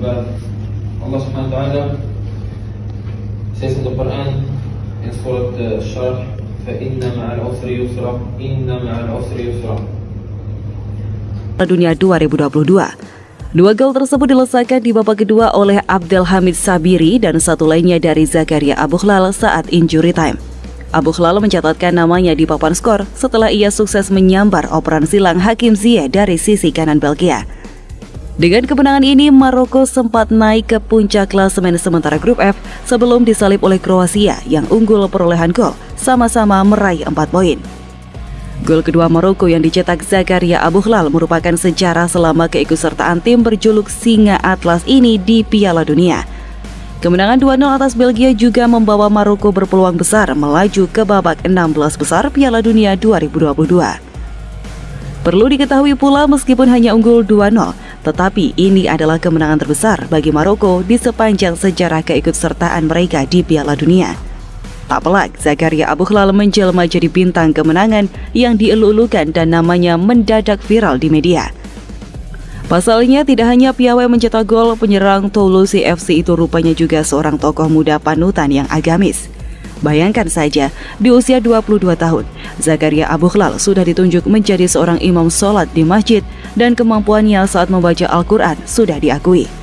hamba Allah Subhanahu wa taala says in the Quran in surah Al-Shar fa inna ma'al usri yusra inna ma'al usri yusra Dunia 2022 Dua gol tersebut dilesakan di babak kedua oleh Abdul Hamid Sabiri dan satu lainnya dari Zakaria Abu Abuhlal saat injury time. Abu Abuhlal mencatatkan namanya di papan skor setelah ia sukses menyambar operan silang Hakim Ziyeh dari sisi kanan Belgia. Dengan kemenangan ini, Maroko sempat naik ke puncak klasemen sementara grup F sebelum disalip oleh Kroasia yang unggul perolehan gol, sama-sama meraih 4 poin. Gol kedua Maroko yang dicetak Zakaria Abuhlal merupakan sejarah selama keikutsertaan tim berjuluk Singa Atlas ini di Piala Dunia. Kemenangan 2-0 atas Belgia juga membawa Maroko berpeluang besar melaju ke babak 16 besar Piala Dunia 2022. Perlu diketahui pula meskipun hanya unggul 2-0, tetapi ini adalah kemenangan terbesar bagi Maroko di sepanjang sejarah keikutsertaan mereka di Piala Dunia. Tak pelak, Zakaria Abuhlal menjelma jadi bintang kemenangan yang dielulukan dan namanya mendadak viral di media. Pasalnya tidak hanya piawai mencetak gol, penyerang Toulouse FC itu rupanya juga seorang tokoh muda panutan yang agamis. Bayangkan saja, di usia 22 tahun, Zakaria Abuhlal sudah ditunjuk menjadi seorang imam sholat di masjid dan kemampuannya saat membaca Al-Quran sudah diakui.